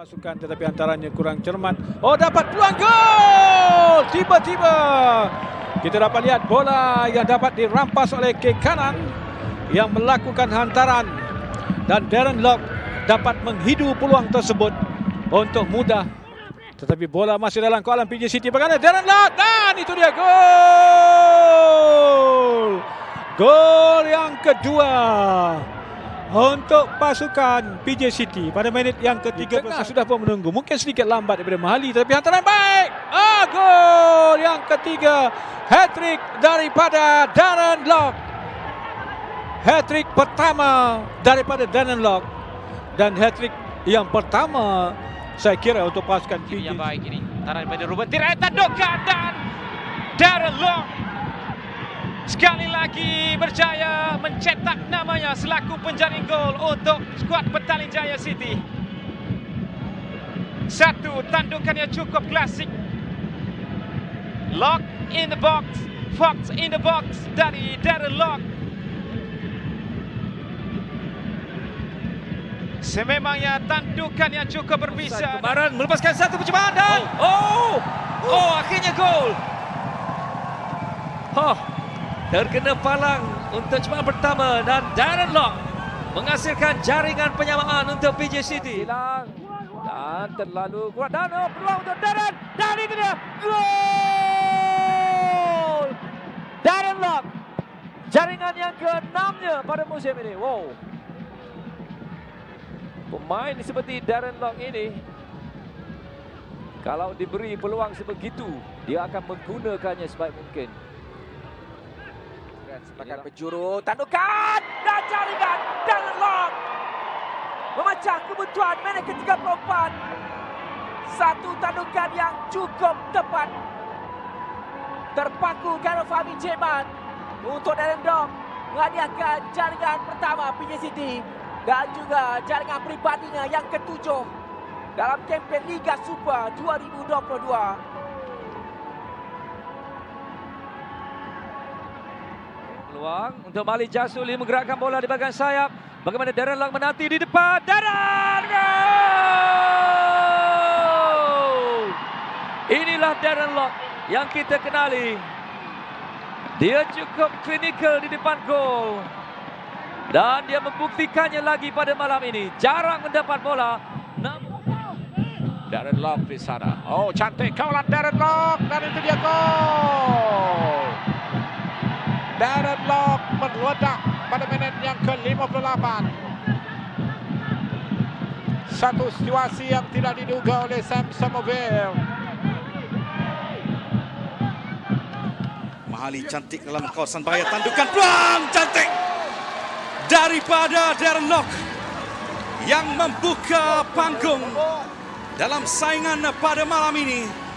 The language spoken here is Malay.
Pasukan tetapi antaranya kurang cermat. Oh dapat peluang gol! Tiba-tiba kita dapat lihat bola yang dapat dirampas oleh ke kanan yang melakukan hantaran. Dan Darren Lock dapat menghidu peluang tersebut untuk mudah. Tetapi bola masih dalam kolam PJ City. Bagaimana Darren Lock? Dan itu dia gol! Gol yang kedua untuk pasukan PJ City pada minit yang ketiga sudah pun menunggu. Mungkin sedikit lambat daripada Mahali tetapi hantaran baik. Ah gol yang ketiga. Hat-trick daripada Darren Lock. Hat-trick pertama daripada Darren Lock. Dan hat-trick yang pertama saya kira untuk pasukan PJ yang baik ini. Taran daripada Ruben Tirai tandukan dan Darren Long sekali lagi berjaya mencetak namanya selaku penjaring gol untuk skuad Petaling Jaya City. Satu tandukan yang cukup klasik. Lock in the box, Fox in the box dari Darren Lock. Sememangnya tandukan yang cukup berbisa. Kemarin melepaskan satu percubaan dan oh, oh, akhirnya gol. Oh, terkena palang untuk cepat pertama dan Darren Lock menghasilkan jaringan penyamaan untuk PJ City. hilang dan terlalu kuat. Dan oh, peluang untuk Darren. Dan itu dia. Gol! Darren Lock jaringan yang keenamnya pada musim ini. Wow. Pemain seperti Darren Lock ini kalau diberi peluang sebegitu dia akan menggunakannya sebaik mungkin sepakat penjuru tandukan dan jaringan Darren Lock memecah kebutuhan minit ke-34. Satu tandukan yang cukup tepat. Terpaku Garo Fahmi Jeman untuk Darren Dog menghadiahkan jaringan pertama PJ City dan juga jaringan peribadinya yang ketujuh dalam kempen Liga Super 2022. Peluang untuk Mali Jasuli menggerakkan bola di bahagian sayap. Bagaimana Darren Lock menanti di depan. Darren! Gol! Inilah Darren Lock yang kita kenali. Dia cukup klinikal di depan gol. Dan dia membuktikannya lagi pada malam ini. Jarang mendapat bola. Darren Lock di sana. Oh, cantik kaulan Darren Lock dan itu dia gol. Darren Lock meledak pada minit yang ke-58. Satu situasi yang tidak diduga oleh Sam Somerville. Mahali cantik dalam kawasan bahaya tandukan peluang cantik daripada Darren Lock yang membuka panggung dalam saingan pada malam ini